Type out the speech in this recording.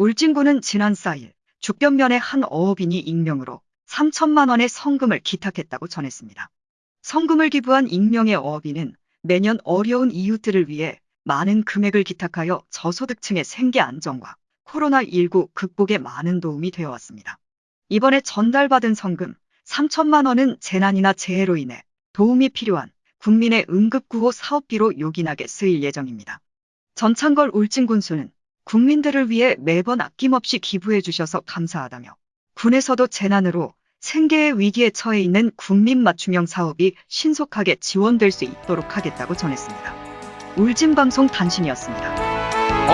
울진군은 지난 4일 죽변면의 한 어업인이 익명으로 3천만 원의 성금을 기탁했다고 전했습니다. 성금을 기부한 익명의 어업인은 매년 어려운 이웃들을 위해 많은 금액을 기탁하여 저소득층의 생계 안정과 코로나19 극복에 많은 도움이 되어 왔습니다. 이번에 전달받은 성금 3천만 원은 재난이나 재해로 인해 도움이 필요한 국민의 응급구호 사업비로 요긴하게 쓰일 예정입니다. 전창걸 울진군수는 국민들을 위해 매번 아낌없이 기부해 주셔서 감사하다며 군에서도 재난으로 생계의 위기에 처해 있는 국민 맞춤형 사업이 신속하게 지원될 수 있도록 하겠다고 전했습니다. 울진방송 단신이었습니다.